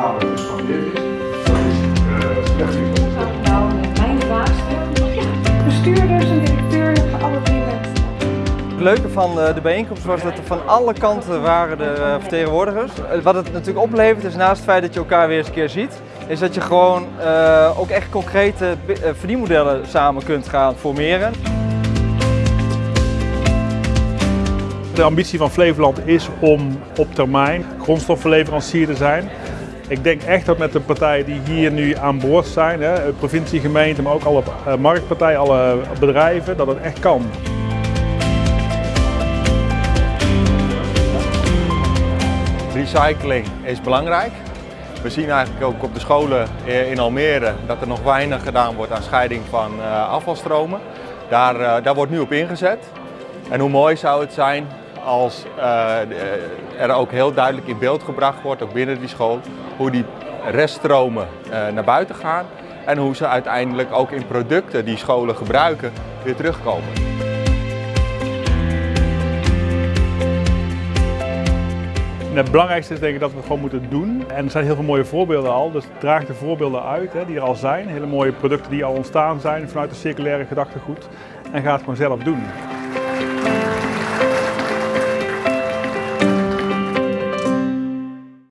dus van is, dat is eh, slecht nieuws. Nou, mijn baas, bestuurders en directeur, alle drie. Het leuke van eh, de bijeenkomst was dat er van alle kanten waren de eh, vertegenwoordigers. Wat het natuurlijk oplevert is naast het feit dat je elkaar weer eens een keer ziet, is dat je gewoon ook echt concrete verdienmodellen samen kunt gaan formeren. De ambitie van Flevoland is om op termijn grondstoffenleverancier te zijn. Ik denk echt dat met de partijen die hier nu aan boord zijn, hè, provincie, gemeente, maar ook alle eh, marktpartijen, alle bedrijven, dat het echt kan. Recycling is belangrijk. We zien eigenlijk ook op de scholen in Almere dat er nog weinig gedaan wordt aan scheiding van eh, afvalstromen. Daar, eh, daar wordt nu op ingezet. En hoe mooi zou het zijn als er ook heel duidelijk in beeld gebracht wordt, ook binnen die school, hoe die reststromen naar buiten gaan en hoe ze uiteindelijk ook in producten die scholen gebruiken weer terugkomen. het belangrijkste is denk ik dat we gewoon moeten doen. En er zijn heel veel mooie voorbeelden al, dus draag de voorbeelden uit hè, die er al zijn. Hele mooie producten die al ontstaan zijn vanuit de circulaire gedachtegoed. En ga het gewoon zelf doen.